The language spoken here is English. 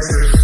Professor